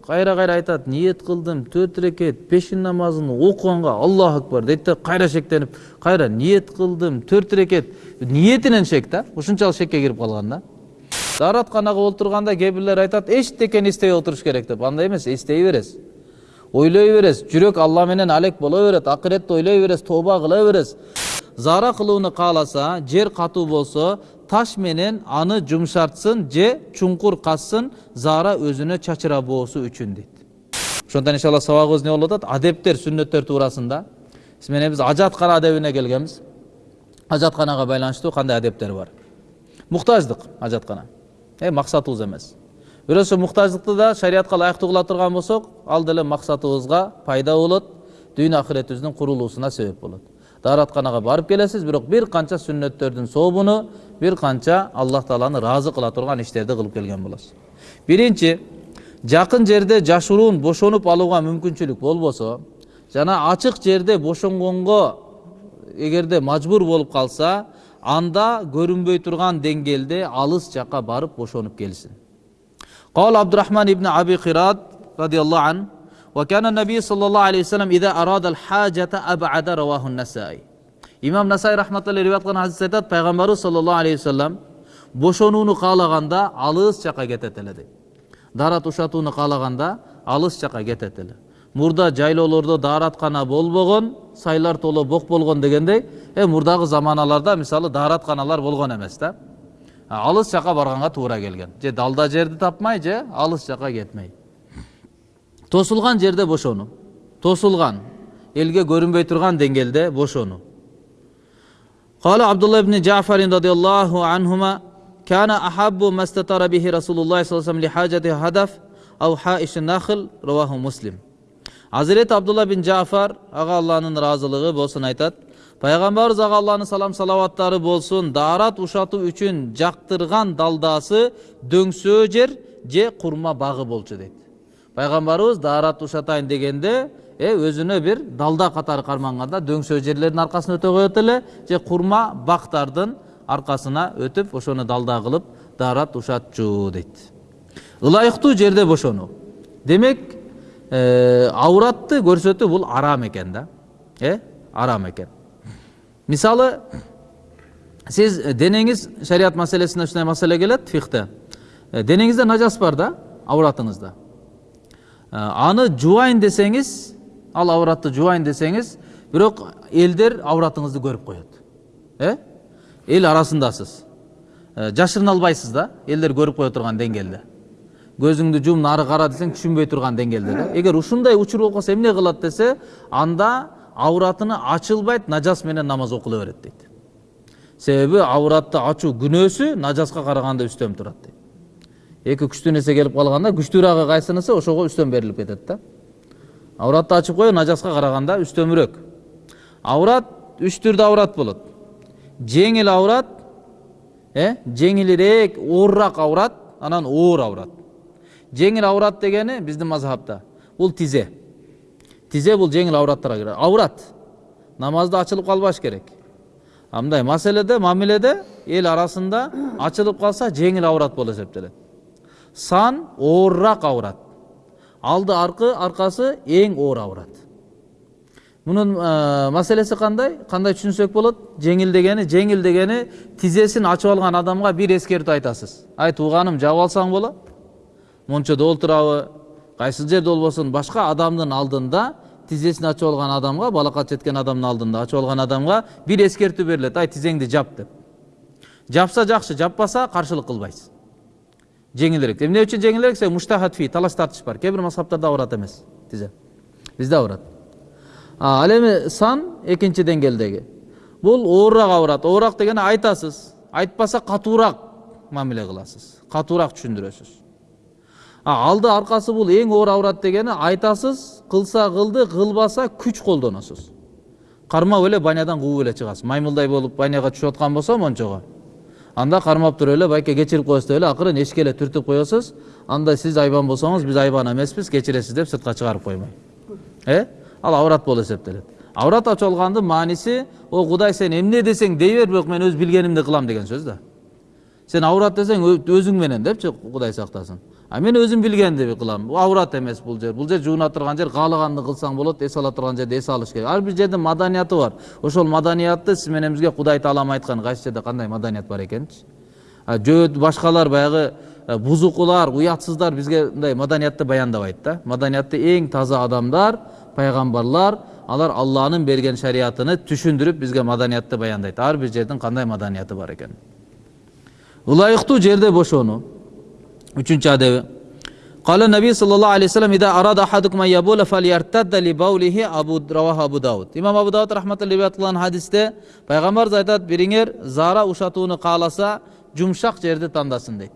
кайра кайра айтат ниет кылдым төрт рекет пешин намазын окуганга аллаху акбар дейт да кайра шектенип кайра ниет кылдым төрт рекет. Ниетинен шек да ушунчалык шекке кирип калган да дааратканага олтурганда кээ бирлер айтат эчтекени эстебей отуруш керек деп. Андай эмес эстей бересиз ойлой бересиз жүрөк алла менен алек боло берет акыретти ойлой бересиз тооба кыла бересиз заара кылууну кааласа жер катуу болсо таш менен аны жумшартсын же чуңкур казсын заара өзүнө чачыра боосу үчүн дейт ошондон иншалла сабагыбыз эмне болуп атат адептер сүннөттөр туурасында биз менен биз ажаткана адебине келгенбиз ажатканага байланыштуу кандай адептер бар муктаждык ажаткана э максатыбыз эмес бирок ошо муктаждыкты да шариятка ылайыктуу кыла турган болсок ал деле максатыбызга пайда болот дүйнө акыретибиздин курулуусуна себеп болот дааратканага барып келесиз бирок бир канча сүннөттөрдүн сообуну бир канча аллах тааланы ыраазы кыла турган иштерди кылып келген болосуз биринчи жакын жерде жашыруун бошонуп алууга мүмкүнчүлүк болбосо жана ачык жерде бошонгонго эгерде мажбур болуп калса анда көрүнбөй турган деңгээлде алыс жака барып бошонуп келсин قال عبد الرحمن بن أبي قراد رضي الله عنه وكان النبي صلى الله عليه وسلم إذا أراد الحاجة أبعد رواه النسائي имам насай рахматулла риwayat кылган хадисте айтат пайгамбарыбыз саллаллаху алейхи вассалам бошонууну каалаганда алыс жака кетет эле дейт даарат ушатууну каалаганда алыс жака кетет эле мурда жайлоолордо даараткана болбогон сайлар толо бок болгон дегендей э мурдагы заманаларда мисалы дааратканалар болгон эмес да алыс жака барганга туура келген же далда жерди тапмай же алыс жака кетмей тосулган жерде бошонуу тосулган элге көрүнбөй турган деңгээлде бошонуу قال عبد الله بن جعفر رضي الله عنهما كان أحب ما استتر به رسول الله صلى الله عليه وسلم لحاجة هدف أو حائش النخل رواه مسلم азирети абдулла бин жафар ага алланын ыраазылыгы болсун айтат пайгамбарыбыз ага алланын салам салаваттары болсун даарат ушатуу үчүн жактырган далдаасы дөңсөө жер же курма багы болчу дейт пайгамбарыбыз даарат ушатайын дегенде э өзүнө бир далда катары карманганда дөңсөө жерлердин аркасына өтө коет эле же курма бактардын аркасына өтүп ошону далда кылып даарат ушатчу дейт ылайыктуу жерде бошонуу демек ауратты көрсөтүү бул арам экен да. Э арам экен мисалы сиз денеңиз шарият маселесине ушундай маселе келет фихте денеңизде нажас бар да ауратыңызда. Аны жубайын десеңиз ал ауратты жубайын десеңиз бирок элдер ауратыңызды көрүп коет. Э? Эл арасындасыз. Жашырына албайсыз да элдер көрүп кое турган деңгээлде. Көзүңдү жум нары кара десең түшүнбөй турган деңгээлде да. Эгер ушундай учур болуп калса эмне кылат десе анда ауратыны ачылбайт нажас менен намаз окула берет дейт. Себеби ауратты ачуу күнөөсү нажаска караганда үстөм турат дейт. Эки күчтүү нерсе келип калганда күчтүүрагы кайсынысы ошого үстөм берилип кетет да. Ауратты ачып коюу нажаска караганда үстөмүрөөк аурат үч түрдүү аурат болот жеңил аурат э жеңилирээк оорураак аурат анан оор аурат. Жеңил аурат дегени биздин мазхабта. Бул тизе тизе бул жеңил аураттарга кирет аурат. Намазда ачылып калбаш керек. Мындай маселеде мамиледе эл арасында ачылып калса жеңил аурат болуп эсептелет сан оорураак аурат алды аркы аркасы эң оор аурат мунун маселеси кандай кандай түшүнсөк болот жеңил дегени жеңил дегени тизесин ачып алган адамга бир эскертүү айтасыз ай тууганым жаап алсаң болот мончодо олтурабы кайсыл жерде болбосун башка адамдын алдында тизесин ачып алган адамга балакат жеткен адамдын алдында ачып алган адамга бир эскертүү берилет ай тизеңди жап деп жапса жакшы жаппаса каршылык кылбайсыз жеңилирээк эмне үчүн жеңилирээк себеби муштахат фи талаш тартыш бар. Кээ бир мазхабтарда ауырат эмес тизе. Бизде ауырат. Ал эми сан экинчи деңгээлдеги. Бул оорураак ауырат. Оорураак дегени айтасыз айтпаса катуураак мамиле кыласыз. Катуураак түшүндүрөсүз. Алды аркасы бул эң оор аурат дегени айтасыз кылса кылды кылбаса күч колдоносуз. Кармап эле банядан кууп эле чыгасыз. Маймылдай болуп баняга түшүп аткан болсо мончого анда кармап туруп эле байке кечирип коесуз деп эле акырын эшикке эле түртүп коесуз анда сиз айбан болсоңуз биз айбан эмеспиз кечиресиз деп сыртка чыгарып коймой э ал аврат болуп эсептелет аврат ачып алгандын мааниси о кудай сен эмне десең дей бер бирок мен өз билгенимди кылам деген сөз да сен ауырат десең «Ö- өзүң менен депчи кудай сактасын а мен өзүм билгендиби кылам бул ауырат эмес бул жер бул жер жууна турган жер каалаганды кылсаң болот эс ала турган жерде эс алыш керек ар бир жердин маданияты бар ошол маданиятты сиз менен бизге кудай таалам айткан кайсы жерде кандай маданият бар экенчи а жөөт башкалар баягы бузукулар уятсыздар бизге мындай маданиятты баяндабайт да маданиятты эң таза адамдар пайгамбарлар алар алланын берген шариятыны түшүндүрүп бизге маданиятты баяндайт ар бир жердин кандай маданияты бар экенин ылайыктуу жерде бошону үчүнчү адеби قال النبي صلى الله عليه وسلم إذا أراد أحدكم أن يبول فليرتد لبوله أبو رواه أبو داود إمام أبو داود رحمة الله кылган хадисте пайгамбарыбыз айтат бириңер зара ушатууну кааласа жумшак жерди тандасын дейт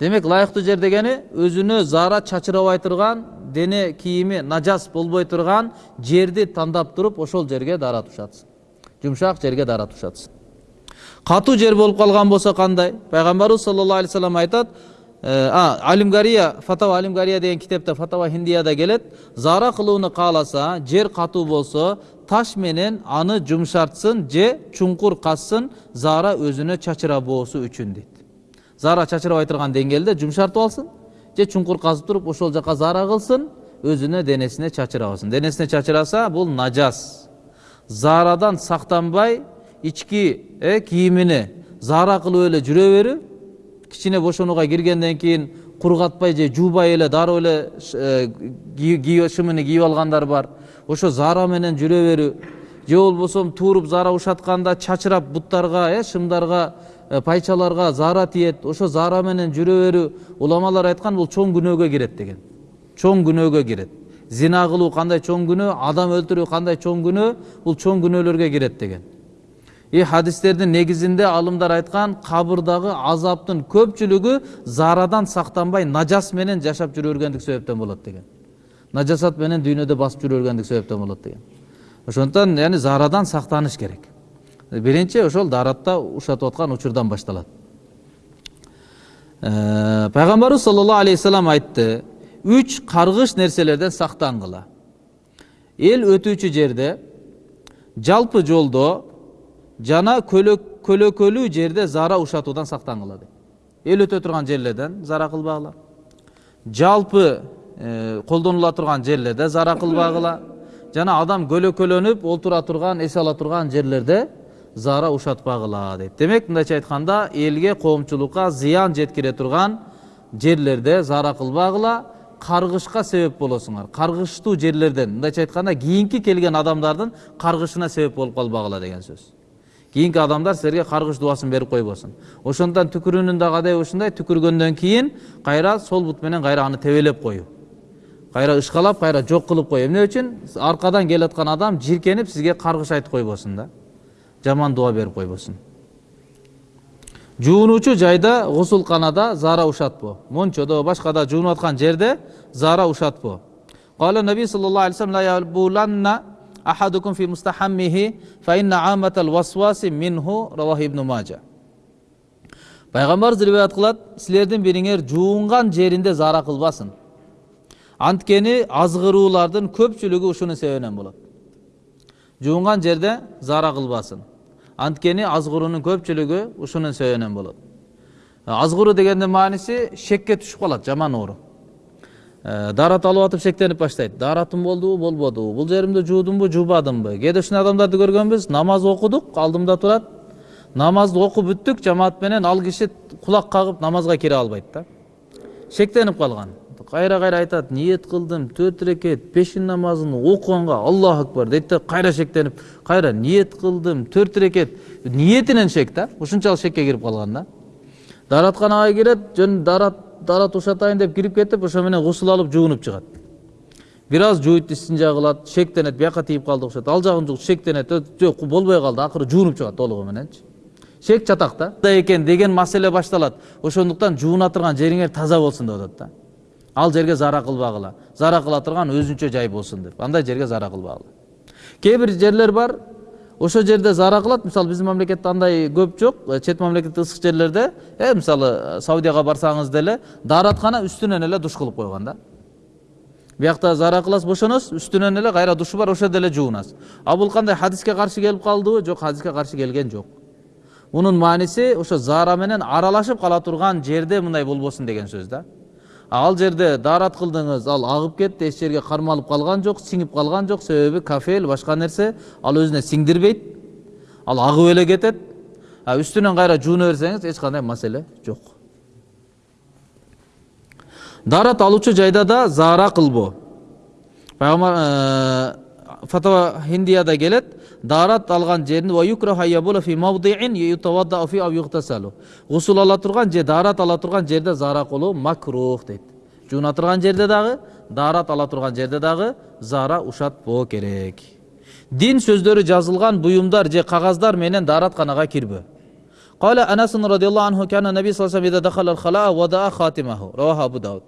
демек ылайыктуу жер дегени өзүнө зара чачырабай турган дене кийими нажас болбой турган жерди тандап туруп ошол жерге даарат ушатсын жумшак жерге даарат ушатсын катуу жер болуп калган болсо кандай пайгамбарыбыз саллаллаху алейхи вассалам айтат алимгария фатава алимгария деген китепте фатава хиндияда келет зара кылууну кааласа жер катуу болсо таш менен аны жумшартсын же чуңкур казсын зара өзүнө чачырабоосу үчүн дейт зара чачырабай турган деңгээлде жумшартып алсын же чуңкур казып туруп ошол жака зара кылсын өзүнө денесине чачырабасын денесине чачыраса бул нажас зарадан сактанбай ички э, кийимини зара кылып эле жүрө берүү кичине бошонууга киргенден кийин кургатпай же жуубай эле дароо эле шымыны кийип алгандар бар ошо зара менен жүрө берүү же болбосо тууруп зара ушатканда чачырап буттарга э шымдарга пайчаларга зара тиет ошо зара менен жүрө берүү уламалар айткан бул чоң күнөөгө кирет деген чоң күнөөгө кирет зина кылуу кандай чоң күнөө адам өлтүрүү кандай чоң күнөө бул чоң күнөөлөргө кирет деген и хадистердин негизинде алымдар айткан кабырдагы азаптын көпчүлүгү зарадан сактанбай нажас менен жашап жүрө бергендик себептен болот деген. Нажасат менен дүйнөдө басып жүрө бергендик себептен болот деген. Ошондуктан яни зарадан сактаныш керек. Биринчи ошол дааратта ушатып аткан учурдан башталат. Э, пайгамбарыбыз саллаллаху алейхи вассалам айтты үч каргыш нерселерден сактангыла эл өтүүчү жерде жалпы жолдо жана көлөк- көлөкөлүү жерде зара ушатуудан сактангыла дейт эл өтө турган жерлерден зара кылбагыла жалпы колдонула турган жерлерде зара кылбагыла жана адам көлөкөлөнүп олтура турган эс ала турган жерлерде зара ушатпагыла дейт демек мындайча айтканда элге коомчулукка зыян жеткире турган жерлерде зара кылбагыла каргышка себеп болосуңар каргыштуу жерлерден мындайча айтканда кийинки келген адамдардын каргышына себеп болуп калбагыла деген сөз кийинки адамдар силерге каргыш дубасын берип койбосун ошондуктан түкүрүүнүн дагы адеби ушундай түкүргөндөн кийин кайра сол бут менен кайра аны тебелеп коюу кайра ышкалап кайра жок кылып коюу эмне үчүн аркадан келаткан адам жиркенип сизге каргыш айтып койбосун да жаман дуба берип койбосун жуунуучу жайда гусулканада зара ушатпоо мончодо башкада жуунуп аткан жерде зара ушатпоо قال النبي صلى الله عليه وسلم لا يبولن ahadukum fi mustahammihi fa inna amatal waswasi minhu равахи ибн мажа пайғамбар риwayat қылады сілердің біріңер жуынған жерінде зара қылбасын анткені азғырулардың көпшілігі ұшының себебінен болады жуынған жерде зара қылбасын анткени азгыруунун көпшілігі ұшының себебінен болады азғыру дегендин мааниси шекке түсіп қалады жаман ору Даарат алып атып шектенип баштайт дааратым болдубу болбодубу бул жеримди жуудумбу жуубадымбы кээде ушундай адамдарды көргөнбүз намаз окудук алдымда турат намазды окуп бүттүк жамаат менен ал киши кулак кагып намазга кире албайт да шектенип калган кайра кайра айтат ниет кылдым төрт рекет пешин намазын окуганга аллаху акбар дейт да кайра шектенип кайра ниет кылдым төрт рекет ниетинен шек да ушунчалык шекке кирип калган да дааратканага кирет жөн даарат даарат ушатайын деп кирип кетип ошо менен гусул алып жуунуп чыгат. Бир аз жууйт истинжа кылат шектенет бияка тиип калды окшойт. Ал жагын жугут шектенет «Ö, жок болбой калды акыры жуунуп чыгат толугу мененчи. Шек чатак да экен деген маселе башталат. Ошондуктан жууна турган жериңер таза болсун деп атат да. Ал жерге зара кылбагыла. Зара кыла турган өзүнчө жай болсун деп. Андай жерге зара кылбагыла. Кээ бир жерлер бар ошол жерде зара кылат мисалы биздин мамлекетте андай көп жок чет мамлекетте ысык жерлерде э мисалы саудияга барсаңыз деле даараткана үстүнөн эле душ кылып койгон да биякта зара кыласыз бошоносуз үстүнөн эле кайра душу бар ошол жерде эле жуунасыз а бул кандай хадиске каршы келип калдыбы жок хадиске каршы келген жок мунун мааниси ошо заара менен аралашып кала турган жерде мындай болбосун деген сөз да ал жерде даарат кылдыңыз ал агып кетти эч жерге кармалып калган жок сиңип калган жок себеби кафель башка нерсе ал өзүнө сиңдирбейт ал агып эле кетет а үстүнөн кайра жууна берсеңиз эч кандай маселе жок даарат алуучу жайда да заара кылбоо пайгамбар фатва хиндияда келет даарат алган жерин гусул ала турган же даарат ала турган жерде заара кылуу макрух дейт жууна турган жерде дагы даарат ала турган жерде дагы заара ушатпоо керек дин сөздөрү жазылган буюмдар же кагаздар менен дааратканага кирбөө قال أنس رضي الله عنه كان النبي صلى الله عليه وسلم إذا دخل الخلاء وضع خاتمه رواه أبو داود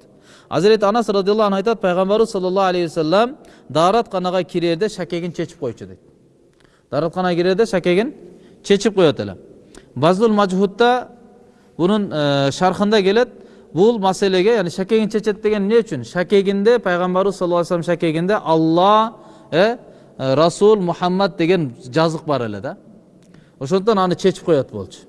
азирети анас радиаллаху анху айтат пайгамбарыбыз саллаллаху алейхи вассалам дааратканага кирерде шакегин чечип койчу дейт дааратканага кирерде шакегин чечип коет эле базлул мажхудта бунун шархында келет бул маселеге яни шакегин чечет деген эмне үчүн шакегинде пайгамбарыбыз саллаллаху алейхи вассалам шакегинде алла расул мухаммад деген жазык бар эле да ошондуктан аны чечип коет болчу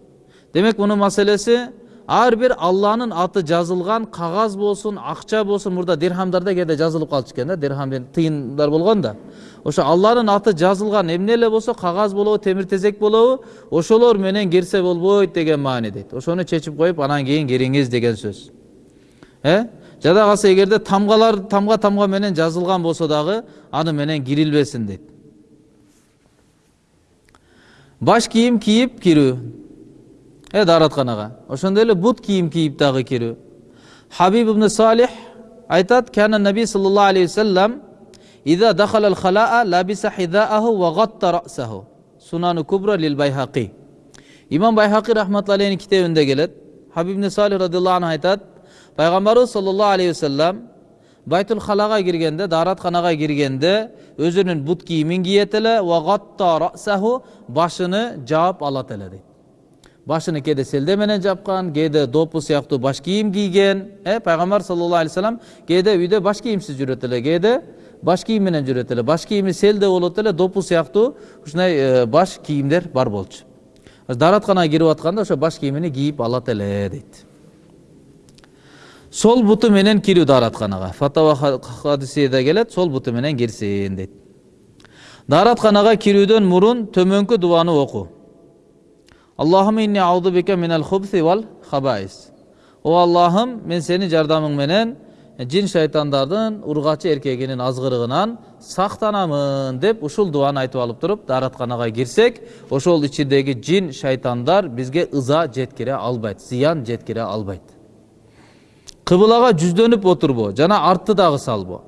демек мунун маселеси ар бир алланын аты жазылган кагаз болсун акча болсун мурда дирхамдарда кээде жазылып калчу экен да дирхам тыйындар болгон да. Ошо алланын аты жазылган эмне эле болсо кагаз болобу темир тезек болобу ошолор менен кирсе болбойт деген маани дейт. Ошону чечип коюп анан кийин кириңиз деген сөз. Э? Жада калса эгерде тамгалар тамга тамга менен жазылган болсо дагы аны менен кирилбесин дейт. Баш кийим кийип кирүү. э дааратканага ошондой эле бут кийим кийип дагы кирүү хабиб ибн салих айтат кана наби саллаллаху алейхи вассалам إذا دخل الخلاء لبس حذاءه وغطى رأسه سنن كبرى للبيهقي имам байхақи рахматулла алейхин китебинде келет хабиб ибн салих радиаллаху анху айтат пайгамбарыбыз саллаллаху алейхи вассалам байтул халага киргенде дааратканага киргенде өзүнүн бут кийимин кийет эле башыны жаап алат эле дейт башыны кээде селде менен жапкан кээде допу сыяктуу баш кийим кийген э пайгамбар саллаллаху алейхи вассалам кээде үйдө баш кийимсиз жүрөт эле кээде баш кийим менен жүрөт эле баш кийими селде болот эле допу сыяктуу ушундай баш кийимдер бар болчу дааратканага кирип атканда ошо баш кийимини кийип алат эле дейт сол буту менен кирүү дааратканага фатава хадисиде келет сол буту менен кирсин дейт дааратканага кирүүдөн мурун төмөнкү дубаны окуу минал хубси о аллахым мен сенин жардамың менен жин шайтандардын ургачы эркегинин азгырыгынан сактанамын деп ушул дубаны айтып алып туруп дааратканага кирсек ошол ичиндеги жин шайтандар бизге ыза жеткире албайт зыян жеткире албайт кыбылага жүздөнүп отурбоо жана артты дагы салбоо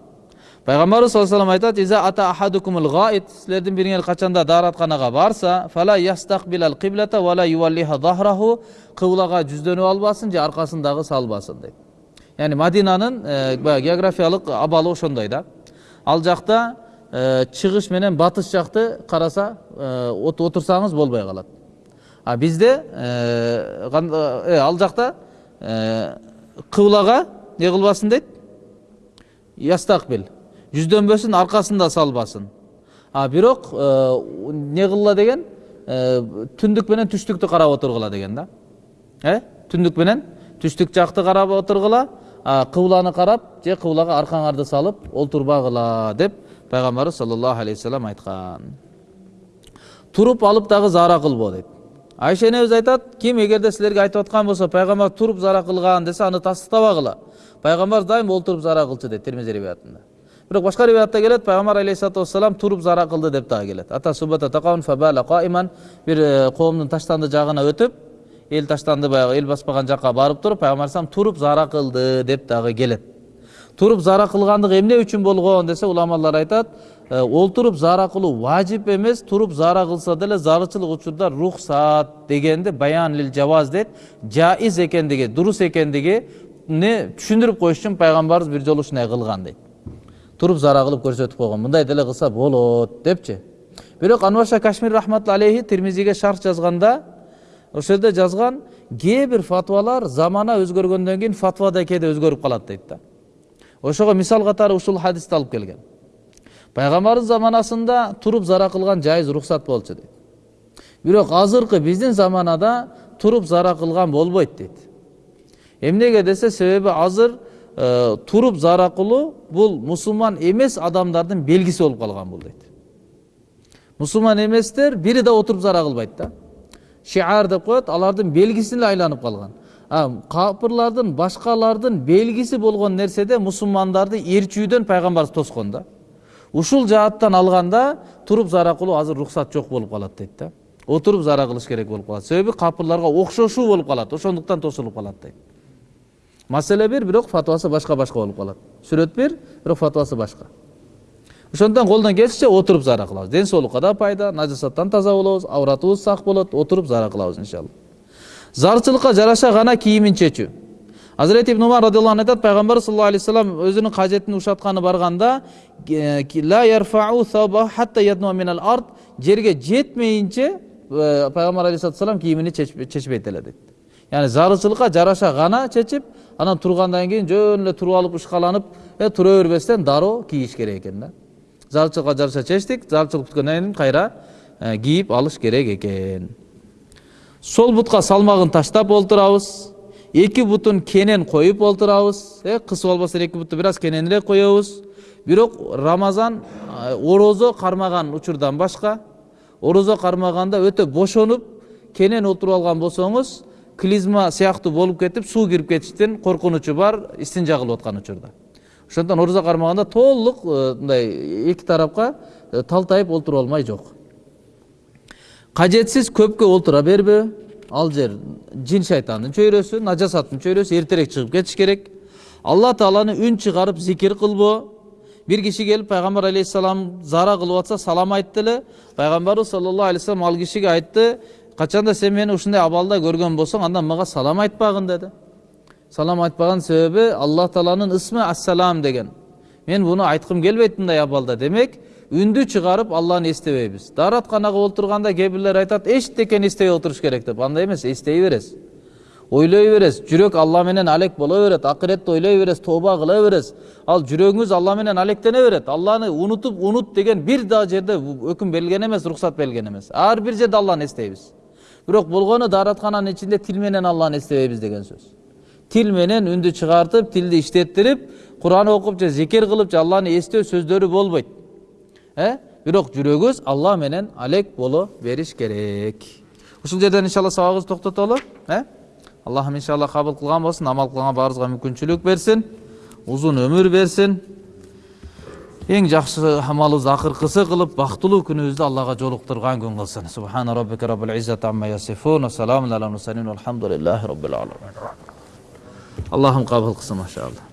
пайгамбарыбыз саллаллаху алейхи айтат иза ата ахадукумул гаит силердин бириңер качанда дааратканага барса фала ястакбилал киблата вала юваллиха захраху кыблага жүздөнүп албасын же аркасын дагы салбасын дейт яғни мадинанын баягы географиялык абалы ошондой да ал жакта чыгыш менен батыш жакты караса отурсаңыз болбой калат а бизде ал жакта кыблага эмне кылбасын дейт ястакбил жүздөнбөсүн аркасын да салбасын а бирок эмне кылгыла деген түндүк менен түштүктү карап отургула деген да э түндүк менен түштүк жакты карап отургула кыбланы карап же кыблага аркаңарды салып олтурбагыла деп пайгамбарыбыз саллаллаху алейхи вассалам айткан туруп алып дагы заара кылбоо дейт айша энебиз айтат ким эгерде силерге айтып аткан болсо пайгамбар туруп зара кылган десе аны тастыктабагыла пайгамбар дайым олтуруп зара кылчу дейт термизи риваятында бирок башка риваятта келет пайгамбар алейхисалату вассалам туруп зара кылды деп дагы келет бир коомдун таштанды жагына өтүп эл таштанды баягы эл баспаган жакка барып туруп пайгамбар алейхисалам туруп зара кылды деп дагы келет туруп зара кылгандыгы эмне үчүн болгон десе уламалар айтат олтуруп зара кылуу важип эмес туруп зара кылса деле зарылчылык учурда рухсат дегенди баян лил жаваз дейт жайыз экендиги дурус экендигини түшүндүрүп коюш үчүн пайгамбарыбыз бир жолу ушундай кылган дейт туруп зара кылып көрсөтүп койгон мындай деле кылса болот депчи бирок анварша кашмир рахматулла алейхи термизиге шарх жазганда ошол жерде жазган кээ бир фатвалар замана өзгөргөндөн кийин фатва да кээде өзгөрүп калат дейт да ошого мисал катары ушул хадисти алып келген пайгамбардын заманасында туруп зара кылган жайыз уруксат болчу дейт бирок азыркы биздин заманада туруп зара кылган болбойт дейт эмнеге десе себеби азыр туруп зара кылуу бул мусулман эмес адамдардын белгиси болуп калган бул дейт мусулман эместер бири да отуруп зара кылбайт да шиар деп коет алардын белгисине айланып калган а капырлардын башкалардын белгиси болгон нерседе мусулмандарды ээрчүүдөн пайгамбарыбыз тоскон да ушул жааттан алганда туруп зара кылуу азыр уруксат жок болуп калат дейт да отуруп зара кылыш керек болуп калат себеби капырларга окшошуу болуп калат ошондуктан тосулуп калат дейт маселе бир бирок фатвасы башка башка болуп калат сүрөт бир бирок фатвасы башка ошондуктан колдон келишинче отуруп зара кылабыз ден соолукка да пайда нажасаттан таза болобуз авратыбыз сак болот отуруп зара кылабыз иншалла зарчылыкка жараша гана кийимин чечүү азирети ибн умар радиаллаху анху айтат пайгамбар саллаллаху алейхи вассалам өзүнүн кажетин ушатканы барганда жерге жетмейинче пайгамбар алейхисалату вассалам кийимини чечпейт эле дейт яғни зарычылыкка жараша гана чечип анан тургандан кийин жөн эле туруп алып ышкаланып тура бербестен дароо кийиш керек экен да зарчылыкка жараша чечтик зарчылык бүткөндөн кийин кайра кийип алыш керек экен сол бутка салмагын таштап олтурабыз эки бутун кенен коюп олтурабыз э кыс болбосо эки буту бир аз кененирээк коебуз бирок рамазан орозо кармаган учурдан башка орозо кармаганда өтө бошонуп кенен отуруп алган болсоңуз клизма сыяктуу болуп кетип суу кирип кетиштин коркунучу бар истинжа кылып аткан учурда. Ошондуктан орозо кармаганда толук мындай эки тарапка талтайып олтуруп алмай жок кажетсиз көпкө олтура бербөө ал жер жин шайтандын чөйрөсү нажасаттын чөйрөсү эртерээк чыгып кетиш керек. Алла тааланы үн чыгарып зикир кылбоо бир киши келип пайгамбар алейхисалам зара кылып атса салам айтты эле пайгамбарыбыз саллаллаху алейхи вассалам ал кишиге айтты качанда сен мени ушундай абалда көргөн болсоң анда мага салам айтпагын деди салам айтпаган себеби аллах тааланын ысмы ассалам деген. Мен буну айткым келбейт мындай абалда. Демек үндү чыгарып алланы эстебейбиз дааратканага олтурганда кээ бирлер айтат эчтекени эстебей отуруш керек деп. Андай эмес эстей бересиз ойлой бересиз жүрөк алла менен алек боло берет акыретти ойлой бересиз тооба кыла бересиз ал жүрөгүңүз алла менен алектене берет алланы унутуп унут деген бир дагы жерде өкүм берилген эмес уруксат берилген эмес ар бир жерде алланы эстейбиз бирок болгону даараткананын ичинде тил менен алланы эстебейбиз деген сөз тил менен үндү чыгартып тилди иштеттирип куран окуп же зикир кылып же алланы эстөө сөздөрү болбойт бирок жүрөгүбүз алла менен алек боло бериш керек ушул жерден иншалла сабагыбызды токтотолу э аллахым иншалла кабыл кылган болсун амал кылганга баарыбызга мүмкүнчүлүк берсин узун өмүр берсин эң жакшы амалыбызды акыркысы кылып бактылуу күнүбүздү аллага жолуктурган күн кылсын субхана раббика раббил иззати амма ясифун саламун алал мурсалин алхамдулиллахи раббил аламин аллахым кабыл кылсын машалла